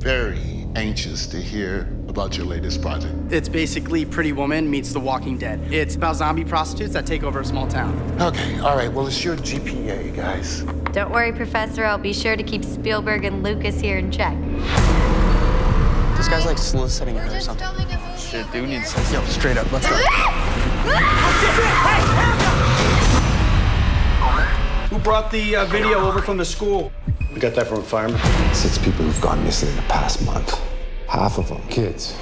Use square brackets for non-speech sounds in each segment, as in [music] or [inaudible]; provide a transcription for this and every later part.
very anxious to hear about your latest project. It's basically Pretty Woman meets The Walking Dead. It's about zombie prostitutes that take over a small town. Okay, all right, well, it's your GPA, guys. Don't worry, Professor. I'll be sure to keep Spielberg and Lucas here in check. This guy's like soliciting her or something. Shit, dude needs sense. Yo, straight up, let's go. [laughs] brought the uh, video over from the school? We got that from a fireman. Six people who've gone missing in the past month. Half of them kids.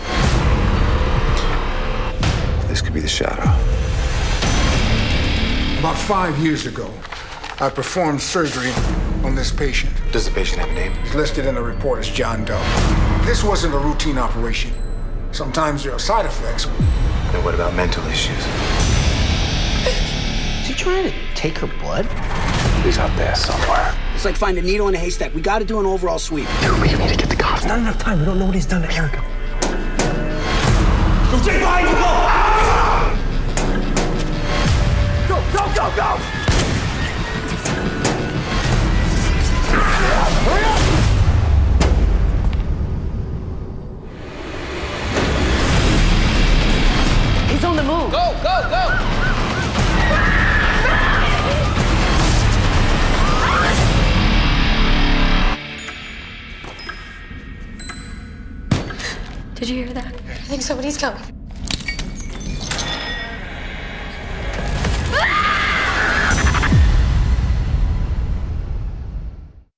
This could be the shadow. About five years ago, I performed surgery on this patient. Does the patient have a name? He's listed in the report as John Doe. This wasn't a routine operation. Sometimes there are side effects. And what about mental issues? Is he trying to take her blood? He's out there somewhere. It's like finding a needle in a haystack. We got to do an overall sweep. Dude, we need to get the cops. Not enough time. We don't know what he's done to Erica. Did you hear that? I think somebody's coming.